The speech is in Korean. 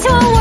좋아